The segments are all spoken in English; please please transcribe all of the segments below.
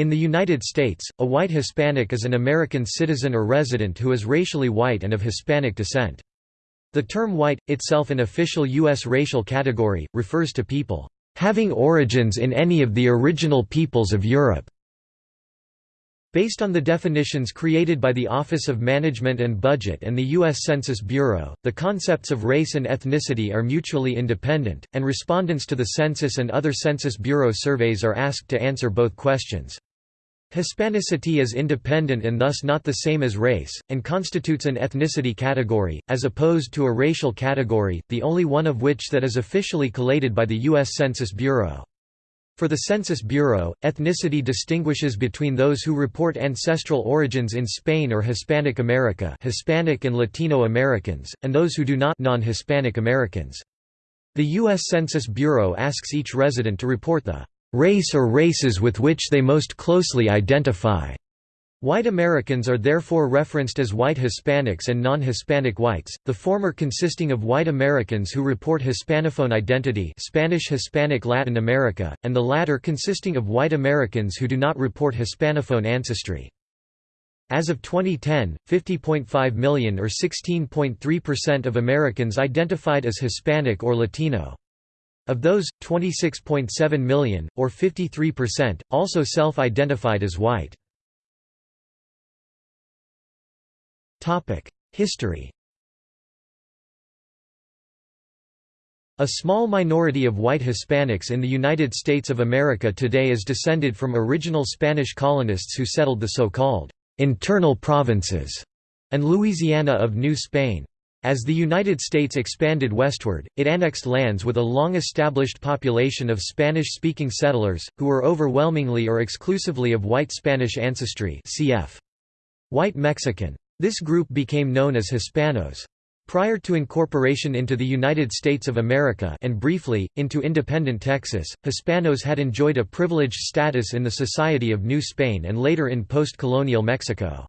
In the United States, a white Hispanic is an American citizen or resident who is racially white and of Hispanic descent. The term white, itself an official U.S. racial category, refers to people having origins in any of the original peoples of Europe. Based on the definitions created by the Office of Management and Budget and the U.S. Census Bureau, the concepts of race and ethnicity are mutually independent, and respondents to the census and other Census Bureau surveys are asked to answer both questions. Hispanicity is independent and thus not the same as race, and constitutes an ethnicity category, as opposed to a racial category, the only one of which that is officially collated by the U.S. Census Bureau. For the Census Bureau, ethnicity distinguishes between those who report ancestral origins in Spain or Hispanic America Hispanic and Latino Americans, and those who do not non-Hispanic Americans. The U.S. Census Bureau asks each resident to report the race or races with which they most closely identify. White Americans are therefore referenced as white Hispanics and non-Hispanic whites, the former consisting of white Americans who report Hispanophone identity Spanish Hispanic Latin America, and the latter consisting of white Americans who do not report Hispanophone ancestry. As of 2010, 50.5 million or 16.3% of Americans identified as Hispanic or Latino. Of those, 26.7 million, or 53%, also self-identified as white. History A small minority of white Hispanics in the United States of America today is descended from original Spanish colonists who settled the so-called «internal provinces» and Louisiana of New Spain. As the United States expanded westward, it annexed lands with a long-established population of Spanish-speaking settlers, who were overwhelmingly or exclusively of white Spanish ancestry cf. White Mexican. This group became known as Hispanos. Prior to incorporation into the United States of America and briefly, into independent Texas, Hispanos had enjoyed a privileged status in the society of New Spain and later in post-colonial Mexico.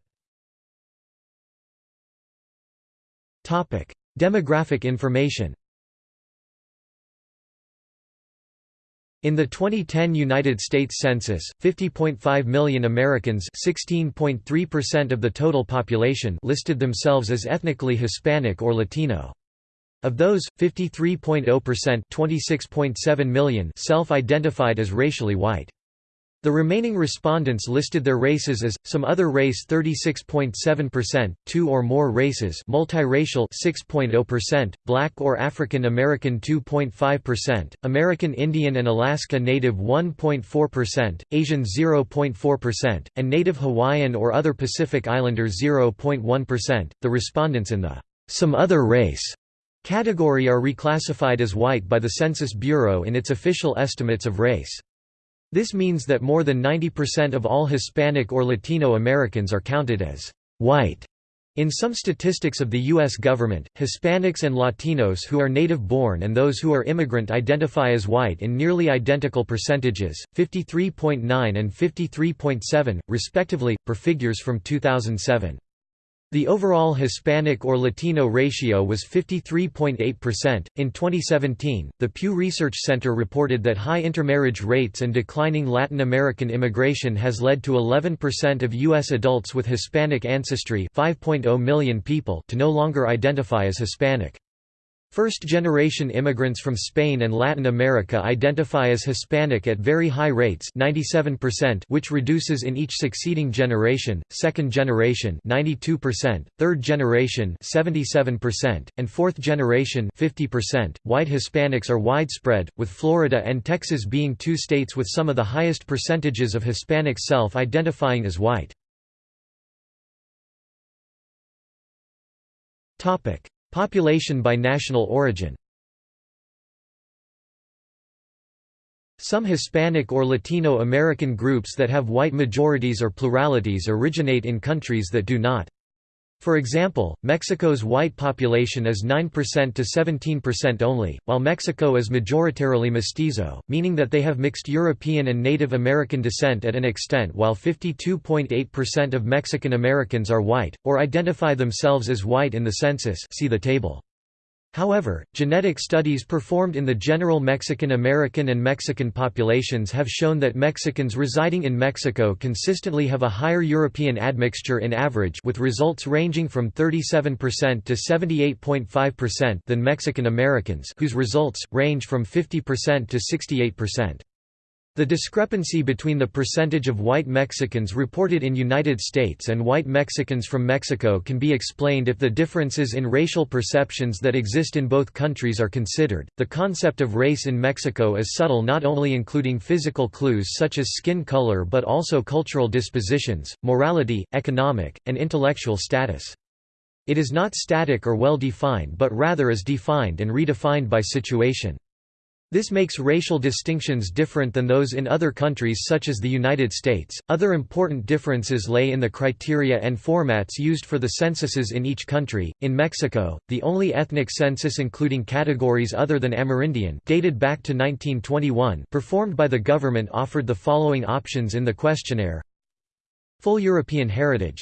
Demographic information In the 2010 United States Census, 50.5 million Americans 16.3% of the total population listed themselves as ethnically Hispanic or Latino. Of those, 53.0% self-identified as racially white. The remaining respondents listed their races as some other race 36.7%, two or more races, multiracial 6.0%, black or African American 2.5%, American Indian and Alaska Native 1.4%, Asian 0.4%, and Native Hawaiian or other Pacific Islander 0.1%. The respondents in the some other race category are reclassified as white by the Census Bureau in its official estimates of race. This means that more than 90% of all Hispanic or Latino Americans are counted as white. In some statistics of the U.S. government, Hispanics and Latinos who are native-born and those who are immigrant identify as white in nearly identical percentages, 53.9 and 53.7, respectively, per figures from 2007. The overall Hispanic or Latino ratio was 53.8%. In 2017, the Pew Research Center reported that high intermarriage rates and declining Latin American immigration has led to 11% of U.S. adults with Hispanic ancestry 5.0 million people to no longer identify as Hispanic. First-generation immigrants from Spain and Latin America identify as Hispanic at very high rates 97% which reduces in each succeeding generation, second generation 92%, third generation 77%, and fourth generation 50%. White Hispanics are widespread, with Florida and Texas being two states with some of the highest percentages of Hispanics self-identifying as white. Population by national origin Some Hispanic or Latino American groups that have white majorities or pluralities originate in countries that do not. For example, Mexico's white population is 9% to 17% only, while Mexico is majoritarily mestizo, meaning that they have mixed European and Native American descent at an extent while 52.8% of Mexican Americans are white, or identify themselves as white in the census see the table. However, genetic studies performed in the general Mexican American and Mexican populations have shown that Mexicans residing in Mexico consistently have a higher European admixture in average with results ranging from 37% to 78.5% than Mexican Americans whose results, range from 50% to 68%. The discrepancy between the percentage of white Mexicans reported in United States and white Mexicans from Mexico can be explained if the differences in racial perceptions that exist in both countries are considered. The concept of race in Mexico is subtle, not only including physical clues such as skin color but also cultural dispositions, morality, economic, and intellectual status. It is not static or well defined but rather is defined and redefined by situation. This makes racial distinctions different than those in other countries such as the United States. Other important differences lay in the criteria and formats used for the censuses in each country. In Mexico, the only ethnic census including categories other than Amerindian, dated back to 1921, performed by the government offered the following options in the questionnaire: Full European heritage,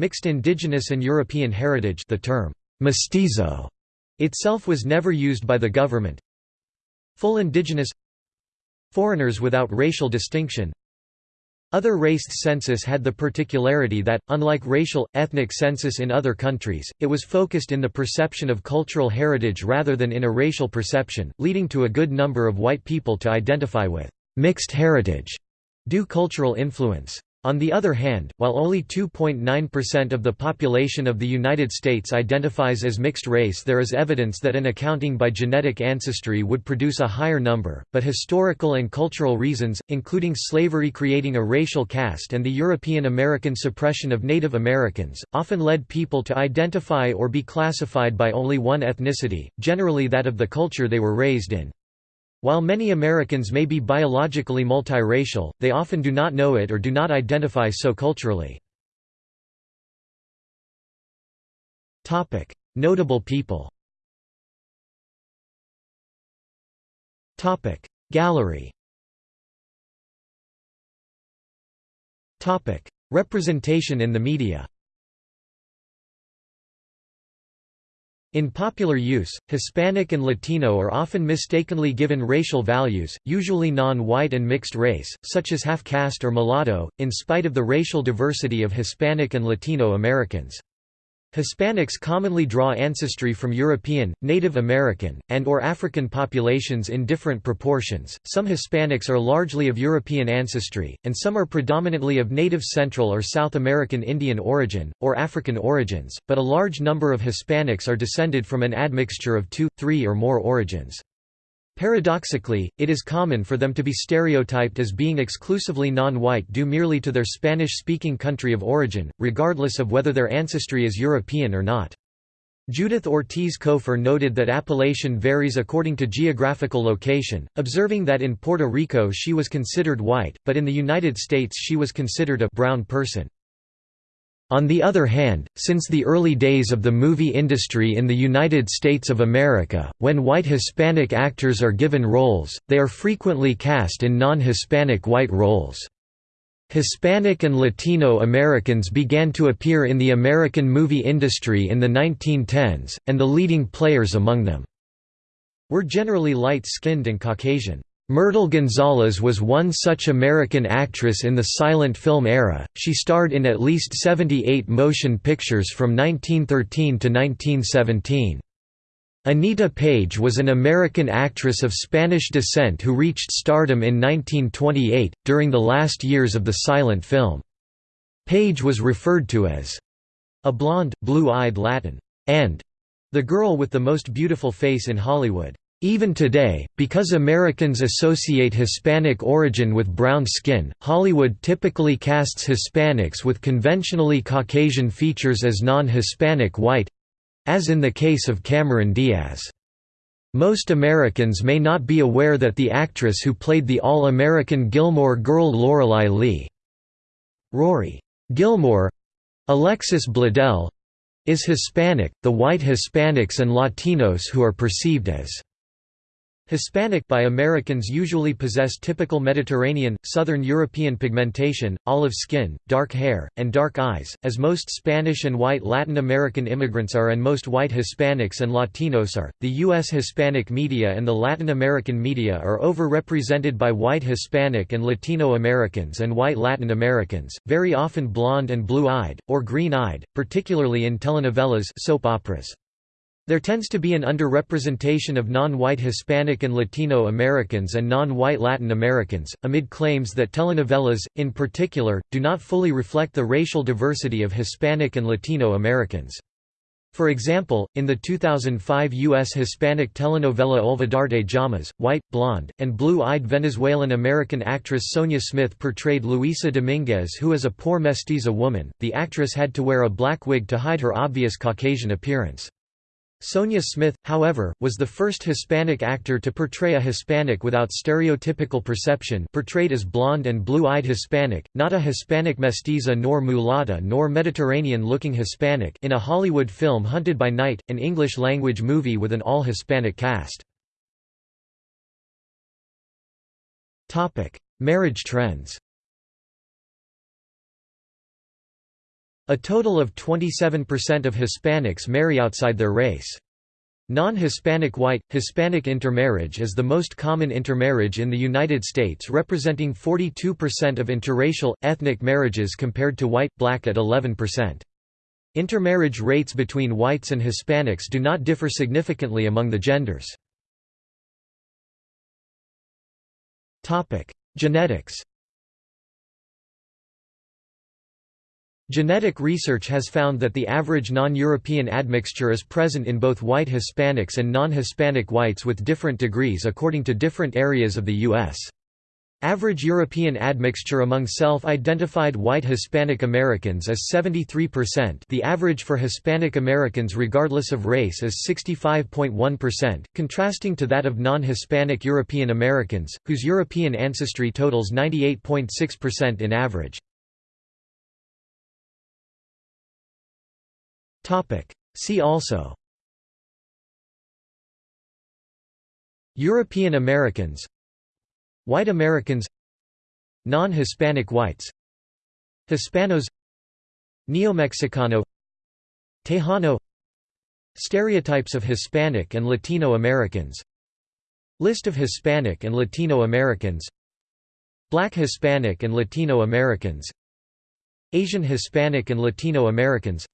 Mixed indigenous and European heritage, the term mestizo itself was never used by the government. Full indigenous Foreigners without racial distinction Other race census had the particularity that, unlike racial, ethnic census in other countries, it was focused in the perception of cultural heritage rather than in a racial perception, leading to a good number of white people to identify with «mixed heritage» due cultural influence. On the other hand, while only 2.9% of the population of the United States identifies as mixed race there is evidence that an accounting by genetic ancestry would produce a higher number, but historical and cultural reasons, including slavery creating a racial caste and the European American suppression of Native Americans, often led people to identify or be classified by only one ethnicity, generally that of the culture they were raised in. While many Americans may be biologically multiracial, they often do not know it or do not identify so culturally. Notable people Gallery Representation in the media In popular use, Hispanic and Latino are often mistakenly given racial values, usually non-white and mixed race, such as half-caste or mulatto, in spite of the racial diversity of Hispanic and Latino Americans. Hispanics commonly draw ancestry from European, Native American, and or African populations in different proportions. Some Hispanics are largely of European ancestry, and some are predominantly of Native Central or South American Indian origin, or African origins, but a large number of Hispanics are descended from an admixture of two, three or more origins. Paradoxically, it is common for them to be stereotyped as being exclusively non-white due merely to their Spanish-speaking country of origin, regardless of whether their ancestry is European or not. Judith Ortiz Cofer noted that appellation varies according to geographical location, observing that in Puerto Rico she was considered white, but in the United States she was considered a brown person. On the other hand, since the early days of the movie industry in the United States of America, when white Hispanic actors are given roles, they are frequently cast in non-Hispanic white roles. Hispanic and Latino Americans began to appear in the American movie industry in the 1910s, and the leading players among them were generally light-skinned and Caucasian. Myrtle Gonzalez was one such American actress in the silent film era, she starred in at least 78 motion pictures from 1913 to 1917. Anita Page was an American actress of Spanish descent who reached stardom in 1928, during the last years of the silent film. Page was referred to as a blonde, blue-eyed Latin, and the girl with the most beautiful face in Hollywood. Even today, because Americans associate Hispanic origin with brown skin, Hollywood typically casts Hispanics with conventionally Caucasian features as non-Hispanic white—as in the case of Cameron Diaz. Most Americans may not be aware that the actress who played the All-American Gilmore Girl Lorelai Leigh Rory Gilmore Alexis Bledel is Hispanic, the white Hispanics and Latinos who are perceived as Hispanic by Americans usually possess typical Mediterranean, Southern European pigmentation, olive skin, dark hair, and dark eyes, as most Spanish and white Latin American immigrants are and most white Hispanics and Latinos are. The U.S. Hispanic media and the Latin American media are overrepresented by white Hispanic and Latino Americans and white Latin Americans, very often blonde and blue-eyed, or green-eyed, particularly in telenovelas soap operas. There tends to be an underrepresentation of non-white Hispanic and Latino Americans and non-white Latin Americans, amid claims that telenovelas, in particular, do not fully reflect the racial diversity of Hispanic and Latino Americans. For example, in the 2005 U.S. Hispanic telenovela Olvidarte jamás, white, blonde, and blue-eyed Venezuelan-American actress Sonia Smith portrayed Luisa Dominguez who is a poor mestiza woman. The actress had to wear a black wig to hide her obvious Caucasian appearance. Sonia Smith, however, was the first Hispanic actor to portray a Hispanic without stereotypical perception portrayed as blonde and blue-eyed Hispanic, not a Hispanic mestiza nor mulatta nor Mediterranean-looking Hispanic in a Hollywood film Hunted by Night, an English-language movie with an all-Hispanic cast. Marriage trends A total of 27% of Hispanics marry outside their race. Non-Hispanic white, Hispanic intermarriage is the most common intermarriage in the United States representing 42% of interracial, ethnic marriages compared to white, black at 11%. Intermarriage rates between whites and Hispanics do not differ significantly among the genders. Genetics Genetic research has found that the average non-European admixture is present in both white Hispanics and non-Hispanic whites with different degrees according to different areas of the U.S. Average European admixture among self-identified white Hispanic Americans is 73% the average for Hispanic Americans regardless of race is 65.1%, contrasting to that of non-Hispanic European Americans, whose European ancestry totals 98.6% in average. See also. European Americans. White Americans. Non-Hispanic whites. Hispanos. Neo-Mexicano. Tejano. Stereotypes of Hispanic and Latino Americans. List of Hispanic and Latino Americans. Black Hispanic and Latino Americans. Asian Hispanic and Latino Americans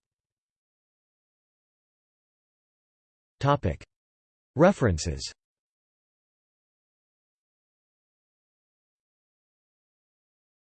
References